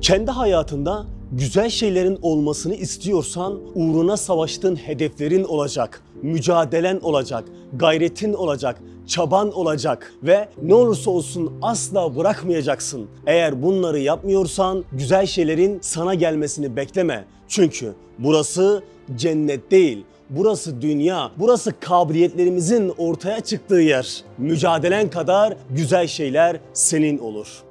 Kendi hayatında güzel şeylerin olmasını istiyorsan uğruna savaştığın hedeflerin olacak, mücadelen olacak, gayretin olacak, çaban olacak ve ne olursa olsun asla bırakmayacaksın. Eğer bunları yapmıyorsan güzel şeylerin sana gelmesini bekleme. Çünkü burası cennet değil. Burası dünya, burası kabiliyetlerimizin ortaya çıktığı yer. Mücadelen kadar güzel şeyler senin olur.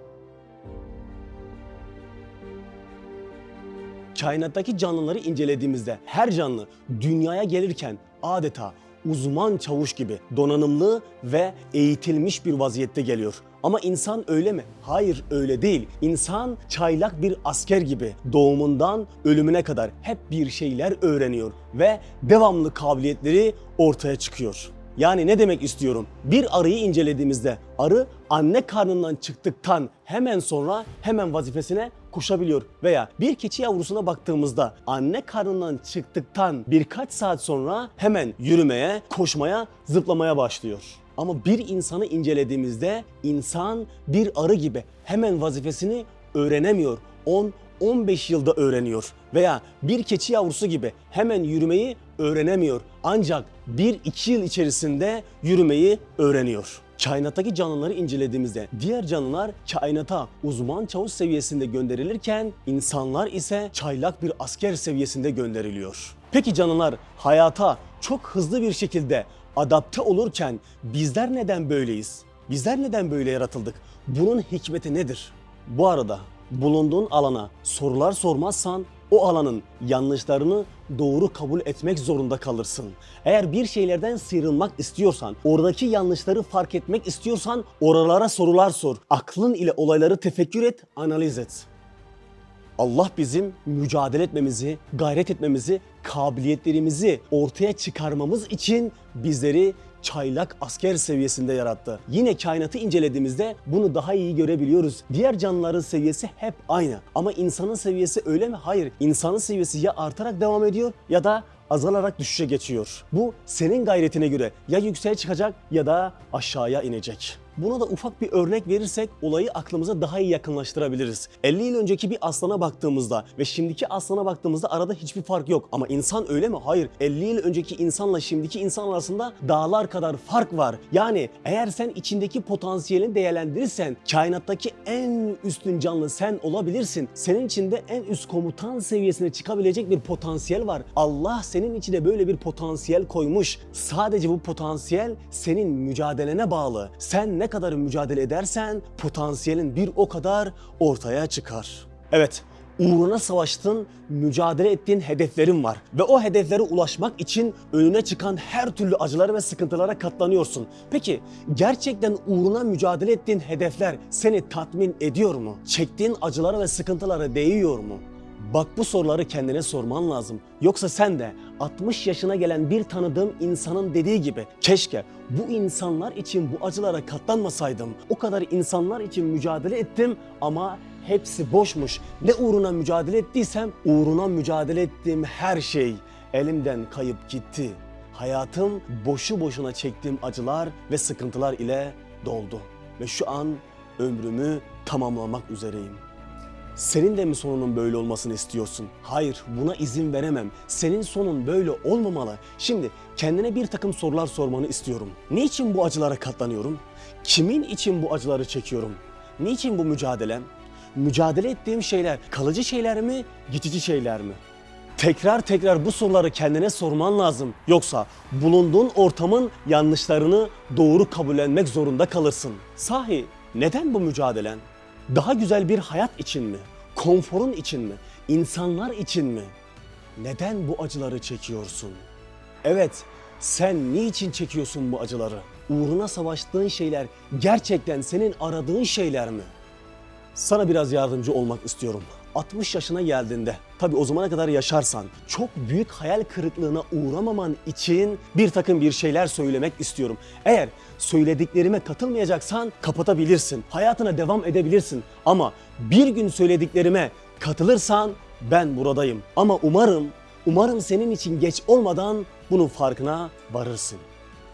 Kainattaki canlıları incelediğimizde her canlı dünyaya gelirken adeta uzman çavuş gibi donanımlı ve eğitilmiş bir vaziyette geliyor. Ama insan öyle mi? Hayır öyle değil. İnsan çaylak bir asker gibi doğumundan ölümüne kadar hep bir şeyler öğreniyor ve devamlı kabiliyetleri ortaya çıkıyor. Yani ne demek istiyorum? Bir arıyı incelediğimizde arı anne karnından çıktıktan hemen sonra hemen vazifesine koşabiliyor. Veya bir keçi yavrusuna baktığımızda anne karnından çıktıktan birkaç saat sonra hemen yürümeye, koşmaya, zıplamaya başlıyor. Ama bir insanı incelediğimizde insan bir arı gibi hemen vazifesini öğrenemiyor. 10 15 yılda öğreniyor veya bir keçi yavrusu gibi hemen yürümeyi öğrenemiyor. Ancak 1-2 yıl içerisinde yürümeyi öğreniyor. Kainattaki canlıları incelediğimizde diğer canlılar kainata uzman çavuş seviyesinde gönderilirken insanlar ise çaylak bir asker seviyesinde gönderiliyor. Peki canlılar hayata çok hızlı bir şekilde adapte olurken bizler neden böyleyiz? Bizler neden böyle yaratıldık? Bunun hikmeti nedir? Bu arada bulunduğun alana sorular sormazsan o alanın yanlışlarını doğru kabul etmek zorunda kalırsın. Eğer bir şeylerden sıyrılmak istiyorsan, oradaki yanlışları fark etmek istiyorsan oralara sorular sor. Aklın ile olayları tefekkür et, analiz et. Allah bizim mücadele etmemizi, gayret etmemizi, kabiliyetlerimizi ortaya çıkarmamız için bizleri çaylak asker seviyesinde yarattı. Yine kainatı incelediğimizde bunu daha iyi görebiliyoruz. Diğer canlıların seviyesi hep aynı. Ama insanın seviyesi öyle mi? Hayır. İnsanın seviyesi ya artarak devam ediyor ya da azalarak düşüşe geçiyor. Bu senin gayretine göre ya yükseğe çıkacak ya da aşağıya inecek. Buna da ufak bir örnek verirsek olayı aklımıza daha iyi yakınlaştırabiliriz. 50 yıl önceki bir aslana baktığımızda ve şimdiki aslana baktığımızda arada hiçbir fark yok. Ama insan öyle mi? Hayır. 50 yıl önceki insanla şimdiki insan arasında dağlar kadar fark var. Yani eğer sen içindeki potansiyelini değerlendirirsen kainattaki en üstün canlı sen olabilirsin. Senin içinde en üst komutan seviyesine çıkabilecek bir potansiyel var. Allah senin içine böyle bir potansiyel koymuş. Sadece bu potansiyel senin mücadelene bağlı. Sen ne kadar mücadele edersen potansiyelin bir o kadar ortaya çıkar. Evet, uğruna savaştın, mücadele ettiğin hedeflerin var. Ve o hedeflere ulaşmak için önüne çıkan her türlü acılara ve sıkıntılara katlanıyorsun. Peki gerçekten uğruna mücadele ettiğin hedefler seni tatmin ediyor mu? Çektiğin acılara ve sıkıntılara değiyor mu? Bak bu soruları kendine sorman lazım. Yoksa sen de 60 yaşına gelen bir tanıdığım insanın dediği gibi keşke bu insanlar için bu acılara katlanmasaydım. O kadar insanlar için mücadele ettim ama hepsi boşmuş. Ne uğruna mücadele ettiysem uğruna mücadele ettiğim her şey elimden kayıp gitti. Hayatım boşu boşuna çektiğim acılar ve sıkıntılar ile doldu. Ve şu an ömrümü tamamlamak üzereyim. Senin de mi sonunun böyle olmasını istiyorsun? Hayır, buna izin veremem. Senin sonun böyle olmamalı. Şimdi kendine bir takım sorular sormanı istiyorum. Niçin bu acılara katlanıyorum? Kimin için bu acıları çekiyorum? Niçin bu mücadelem? Mücadele ettiğim şeyler kalıcı şeyler mi, geçici şeyler mi? Tekrar tekrar bu soruları kendine sorman lazım. Yoksa bulunduğun ortamın yanlışlarını doğru kabullenmek zorunda kalırsın. Sahi neden bu mücadelen? Daha güzel bir hayat için mi? Konforun için mi? İnsanlar için mi? Neden bu acıları çekiyorsun? Evet, sen niçin çekiyorsun bu acıları? Uğruna savaştığın şeyler gerçekten senin aradığın şeyler mi? Sana biraz yardımcı olmak istiyorum. 60 yaşına geldiğinde, tabi o zamana kadar yaşarsan, çok büyük hayal kırıklığına uğramaman için bir takım bir şeyler söylemek istiyorum. Eğer söylediklerime katılmayacaksan kapatabilirsin, hayatına devam edebilirsin. Ama bir gün söylediklerime katılırsan ben buradayım. Ama umarım, umarım senin için geç olmadan bunun farkına varırsın.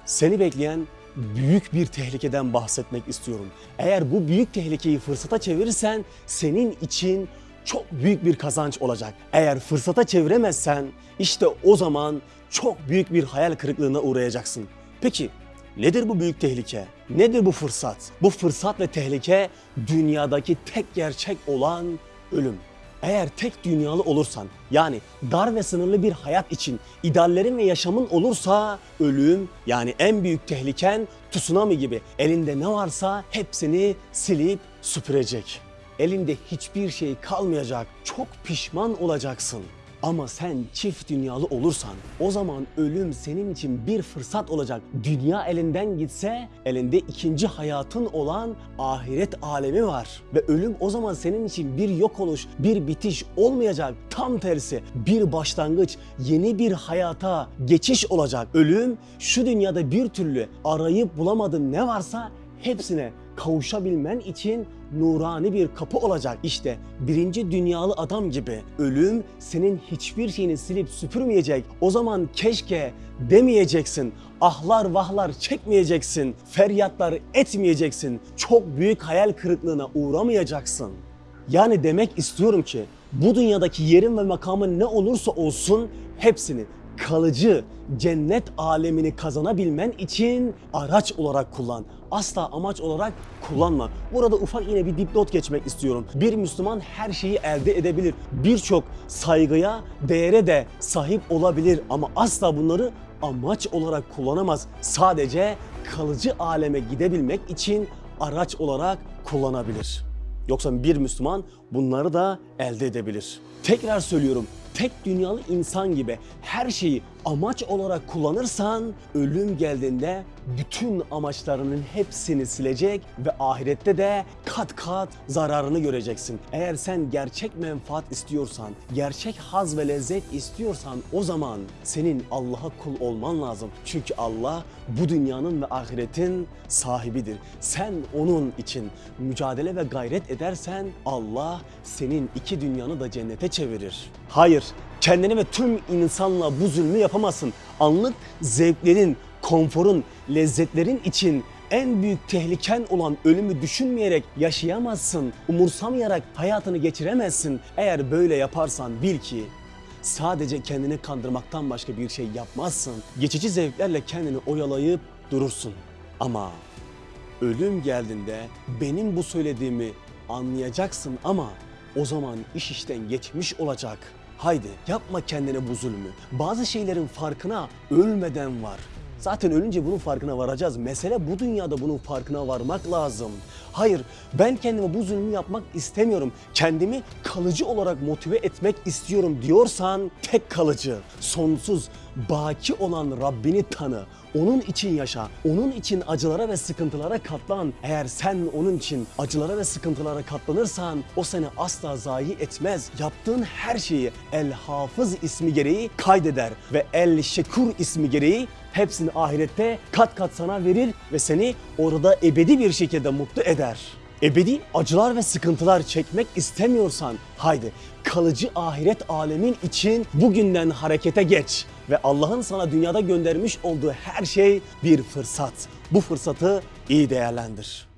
Seni bekleyen büyük bir tehlikeden bahsetmek istiyorum. Eğer bu büyük tehlikeyi fırsata çevirirsen senin için çok büyük bir kazanç olacak. Eğer fırsata çeviremezsen işte o zaman çok büyük bir hayal kırıklığına uğrayacaksın. Peki nedir bu büyük tehlike? Nedir bu fırsat? Bu fırsat ve tehlike dünyadaki tek gerçek olan ölüm. Eğer tek dünyalı olursan yani dar ve sınırlı bir hayat için ideallerin ve yaşamın olursa ölüm yani en büyük tehliken tsunami gibi elinde ne varsa hepsini silip süpürecek. Elinde hiçbir şey kalmayacak. Çok pişman olacaksın. Ama sen çift dünyalı olursan o zaman ölüm senin için bir fırsat olacak. Dünya elinden gitse elinde ikinci hayatın olan ahiret alemi var. Ve ölüm o zaman senin için bir yok oluş, bir bitiş olmayacak. Tam tersi bir başlangıç, yeni bir hayata geçiş olacak. Ölüm şu dünyada bir türlü arayıp bulamadığın ne varsa hepsine kavuşabilmen için nurani bir kapı olacak. İşte birinci dünyalı adam gibi ölüm senin hiçbir şeyini silip süpürmeyecek. O zaman keşke demeyeceksin. Ahlar vahlar çekmeyeceksin. Feryatlar etmeyeceksin. Çok büyük hayal kırıklığına uğramayacaksın. Yani demek istiyorum ki bu dünyadaki yerin ve makamın ne olursa olsun hepsini kalıcı cennet alemini kazanabilmen için araç olarak kullan. Asla amaç olarak kullanma. Burada ufak yine bir dipnot geçmek istiyorum. Bir Müslüman her şeyi elde edebilir. Birçok saygıya, değere de sahip olabilir ama asla bunları amaç olarak kullanamaz. Sadece kalıcı aleme gidebilmek için araç olarak kullanabilir. Yoksa bir Müslüman bunları da elde edebilir. Tekrar söylüyorum, tek dünyalı insan gibi her şeyi amaç olarak kullanırsan ölüm geldiğinde bütün amaçlarının hepsini silecek ve ahirette de kat kat zararını göreceksin. Eğer sen gerçek menfaat istiyorsan, gerçek haz ve lezzet istiyorsan o zaman senin Allah'a kul olman lazım. Çünkü Allah bu dünyanın ve ahiretin sahibidir. Sen onun için mücadele ve gayret edersen Allah senin iki dünyanı da cennete çevirir. Hayır, kendini ve tüm insanla bu zulmü yapamazsın. Anlık zevklerin, konforun, lezzetlerin için en büyük tehliken olan ölümü düşünmeyerek yaşayamazsın. Umursamayarak hayatını geçiremezsin. Eğer böyle yaparsan bil ki sadece kendini kandırmaktan başka bir şey yapmazsın. Geçici zevklerle kendini oyalayıp durursun. Ama ölüm geldiğinde benim bu söylediğimi anlayacaksın ama o zaman iş işten geçmiş olacak. Haydi yapma kendine bu zulmü. Bazı şeylerin farkına ölmeden var. Zaten ölünce bunun farkına varacağız. Mesele bu dünyada bunun farkına varmak lazım. Hayır, ben kendime bu zulmü yapmak istemiyorum. Kendimi kalıcı olarak motive etmek istiyorum diyorsan tek kalıcı, sonsuz, baki olan Rabbini tanı. Onun için yaşa. Onun için acılara ve sıkıntılara katlan. Eğer sen onun için acılara ve sıkıntılara katlanırsan o seni asla zayi etmez. Yaptığın her şeyi El Hafız ismi gereği kaydeder ve El Şekur ismi gereği hepsini ahirette kat kat sana verir ve seni orada ebedi bir şekilde mutlu eder. Ebedi acılar ve sıkıntılar çekmek istemiyorsan haydi kalıcı ahiret alemin için bugünden harekete geç ve Allah'ın sana dünyada göndermiş olduğu her şey bir fırsat. Bu fırsatı iyi değerlendir.